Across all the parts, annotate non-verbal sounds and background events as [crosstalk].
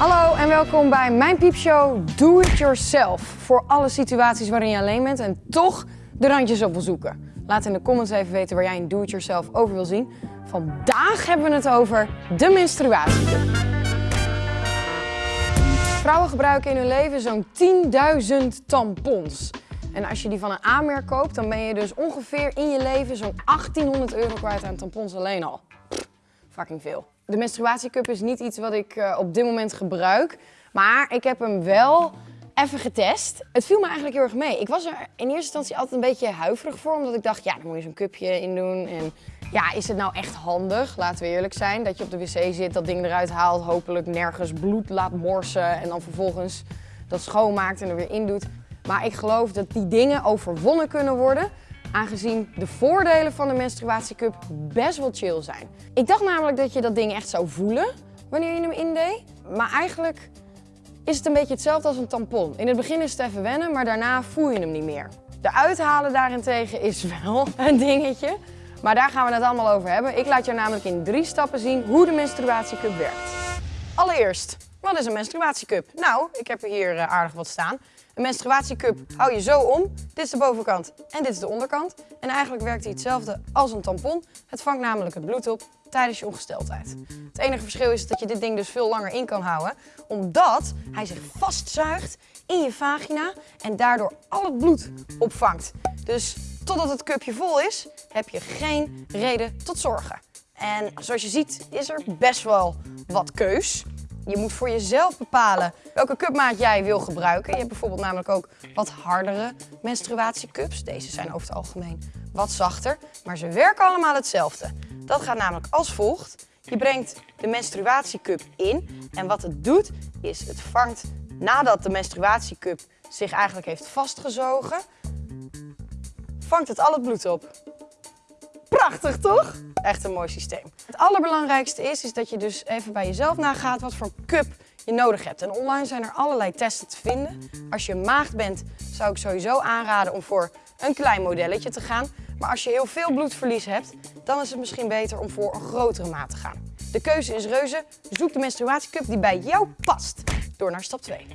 Hallo en welkom bij mijn piepshow Do It Yourself. Voor alle situaties waarin je alleen bent en toch de randjes op wil zoeken. Laat in de comments even weten waar jij een Do It Yourself over wil zien. Vandaag hebben we het over de menstruatiecup. Vrouwen gebruiken in hun leven zo'n 10.000 tampons. En als je die van een aanmerk koopt, dan ben je dus ongeveer in je leven zo'n 1800 euro kwijt aan tampons alleen al. Fucking veel. De menstruatiecup is niet iets wat ik uh, op dit moment gebruik, maar ik heb hem wel even getest. Het viel me eigenlijk heel erg mee. Ik was er in eerste instantie altijd een beetje huiverig voor, omdat ik dacht, ja, dan moet je zo'n cupje in doen. En ja, is het nou echt handig, laten we eerlijk zijn, dat je op de wc zit, dat ding eruit haalt, hopelijk nergens bloed laat morsen en dan vervolgens dat schoonmaakt en er weer in doet. Maar ik geloof dat die dingen overwonnen kunnen worden, aangezien de voordelen van de menstruatiecup best wel chill zijn. Ik dacht namelijk dat je dat ding echt zou voelen wanneer je hem indeed, maar eigenlijk is het een beetje hetzelfde als een tampon. In het begin is het even wennen, maar daarna voel je hem niet meer. De uithalen daarentegen is [laughs] wel een dingetje, maar daar gaan we het allemaal over hebben. Ik laat je namelijk in drie stappen zien hoe de menstruatiecup werkt. Allereerst, wat is een menstruatiecup? Nou, ik heb er hier eh, aardig wat staan. Een menstruatiecup hou je zo om. Dit is de bovenkant en dit is de onderkant. En eigenlijk werkt hij hetzelfde als een tampon. Het vangt namelijk het bloed op tijdens je ongesteldheid. Het enige verschil is dat je dit ding dus veel langer in kan houden. Omdat hij zich vastzuigt in je vagina en daardoor al het bloed opvangt. Dus totdat het cupje vol is, heb je geen reden tot zorgen. En zoals je ziet is er best wel wat keus. Je moet voor jezelf bepalen welke cupmaat jij wil gebruiken. Je hebt bijvoorbeeld namelijk ook wat hardere menstruatiecups. Deze zijn over het algemeen wat zachter, maar ze werken allemaal hetzelfde. Dat gaat namelijk als volgt. Je brengt de menstruatiecup in en wat het doet is het vangt nadat de menstruatiecup zich eigenlijk heeft vastgezogen, vangt het al het bloed op. Prachtig toch? Echt een mooi systeem. Het allerbelangrijkste is, is dat je dus even bij jezelf nagaat wat voor cup je nodig hebt. En online zijn er allerlei testen te vinden. Als je maagd bent, zou ik sowieso aanraden om voor een klein modelletje te gaan. Maar als je heel veel bloedverlies hebt, dan is het misschien beter om voor een grotere maat te gaan. De keuze is reuze. Zoek de menstruatiecup die bij jou past. Door naar stap 2.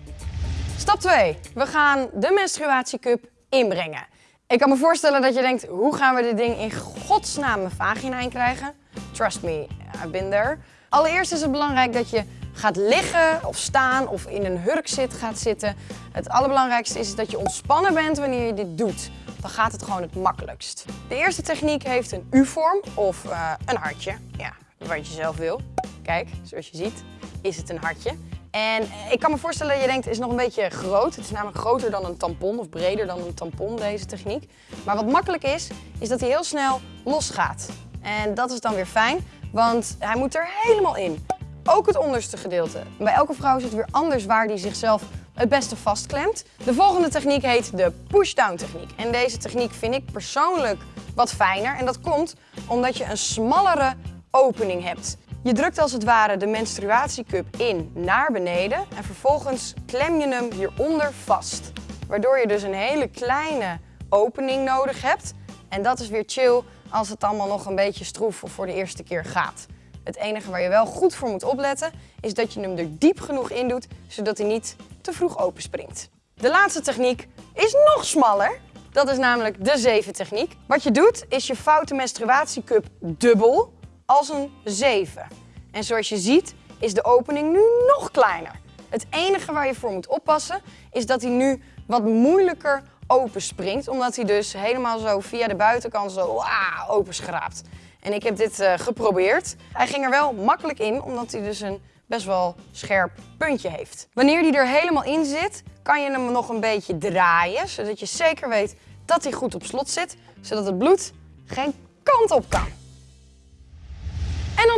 Stap 2. We gaan de menstruatiecup inbrengen. Ik kan me voorstellen dat je denkt, hoe gaan we dit ding in godsnaam mijn vagina in krijgen? Trust me, I've been there. Allereerst is het belangrijk dat je gaat liggen of staan of in een hurk zit gaat zitten. Het allerbelangrijkste is dat je ontspannen bent wanneer je dit doet. Dan gaat het gewoon het makkelijkst. De eerste techniek heeft een U-vorm of uh, een hartje. Ja, wat je zelf wil. Kijk, zoals je ziet is het een hartje. En ik kan me voorstellen je denkt, het is nog een beetje groot. Het is namelijk groter dan een tampon of breder dan een tampon, deze techniek. Maar wat makkelijk is, is dat hij heel snel losgaat. En dat is dan weer fijn, want hij moet er helemaal in. Ook het onderste gedeelte. Bij elke vrouw is het weer anders waar die zichzelf het beste vastklemt. De volgende techniek heet de push-down techniek. En deze techniek vind ik persoonlijk wat fijner. En dat komt omdat je een smallere opening hebt. Je drukt als het ware de menstruatiecup in naar beneden en vervolgens klem je hem hieronder vast. Waardoor je dus een hele kleine opening nodig hebt. En dat is weer chill als het allemaal nog een beetje stroef of voor de eerste keer gaat. Het enige waar je wel goed voor moet opletten is dat je hem er diep genoeg in doet, zodat hij niet te vroeg openspringt. De laatste techniek is nog smaller. Dat is namelijk de 7 techniek. Wat je doet is je foute menstruatiecup dubbel als een 7. En zoals je ziet is de opening nu nog kleiner. Het enige waar je voor moet oppassen is dat hij nu wat moeilijker openspringt. Omdat hij dus helemaal zo via de buitenkant zo openschraapt. En ik heb dit uh, geprobeerd. Hij ging er wel makkelijk in, omdat hij dus een best wel scherp puntje heeft. Wanneer die er helemaal in zit, kan je hem nog een beetje draaien. Zodat je zeker weet dat hij goed op slot zit. Zodat het bloed geen kant op kan.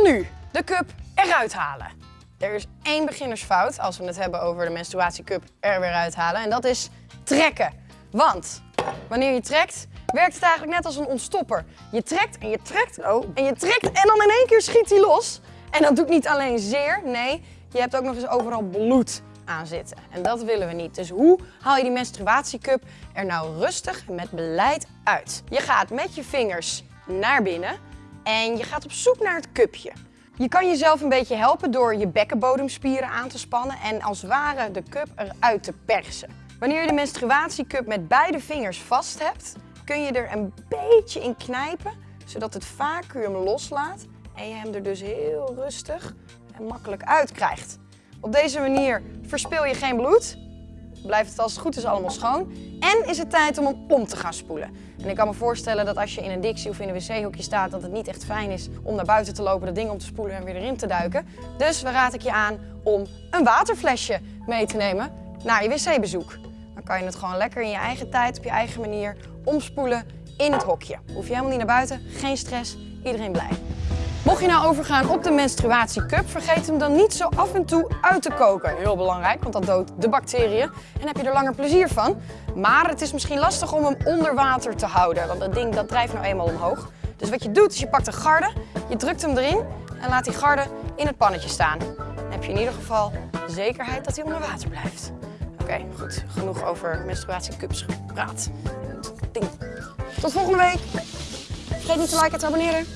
Nu de cup eruit halen. Er is één beginnersfout als we het hebben over de menstruatiecup er weer uithalen. En dat is trekken. Want wanneer je trekt, werkt het eigenlijk net als een ontstopper. Je trekt en je trekt oh, en je trekt en dan in één keer schiet hij los. En dat doet niet alleen zeer, nee, je hebt ook nog eens overal bloed aan zitten. En dat willen we niet. Dus hoe haal je die menstruatiecup er nou rustig met beleid uit? Je gaat met je vingers naar binnen en je gaat op zoek naar het cupje. Je kan jezelf een beetje helpen door je bekkenbodemspieren aan te spannen en als ware de cup eruit te persen. Wanneer je de menstruatiecup met beide vingers vast hebt, kun je er een beetje in knijpen, zodat het vacuüm loslaat en je hem er dus heel rustig en makkelijk uit krijgt. Op deze manier verspil je geen bloed, blijft het als het goed is allemaal schoon en is het tijd om hem om te gaan spoelen. En ik kan me voorstellen dat als je in een dictie of in een wc-hoekje staat, dat het niet echt fijn is om naar buiten te lopen, dat ding om te spoelen en weer erin te duiken. Dus dan raad ik je aan om een waterflesje mee te nemen naar je wc-bezoek. Dan kan je het gewoon lekker in je eigen tijd, op je eigen manier omspoelen in het hokje. Hoef je helemaal niet naar buiten, geen stress, iedereen blij. Mocht je nou overgaan op de menstruatiecup, vergeet hem dan niet zo af en toe uit te koken. Heel belangrijk, want dat doodt de bacteriën en heb je er langer plezier van. Maar het is misschien lastig om hem onder water te houden, want dat ding dat drijft nou eenmaal omhoog. Dus wat je doet is je pakt een garde, je drukt hem erin en laat die garde in het pannetje staan. Dan heb je in ieder geval zekerheid dat hij onder water blijft. Oké, goed. Genoeg over menstruatiecups gepraat. Ding. Tot volgende week. Vergeet niet te liken en te abonneren.